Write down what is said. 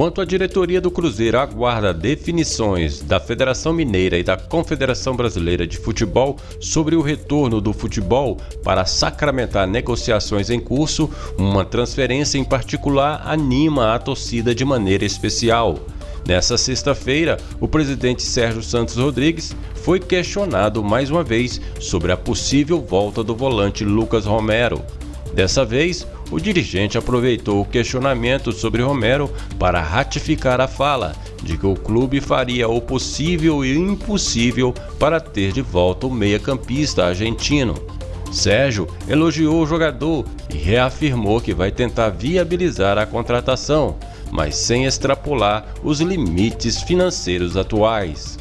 Enquanto a diretoria do Cruzeiro aguarda definições da Federação Mineira e da Confederação Brasileira de Futebol sobre o retorno do futebol para sacramentar negociações em curso, uma transferência em particular anima a torcida de maneira especial. Nessa sexta-feira, o presidente Sérgio Santos Rodrigues foi questionado mais uma vez sobre a possível volta do volante Lucas Romero. Dessa vez, o dirigente aproveitou o questionamento sobre Romero para ratificar a fala de que o clube faria o possível e o impossível para ter de volta o meia-campista argentino. Sérgio elogiou o jogador e reafirmou que vai tentar viabilizar a contratação, mas sem extrapolar os limites financeiros atuais.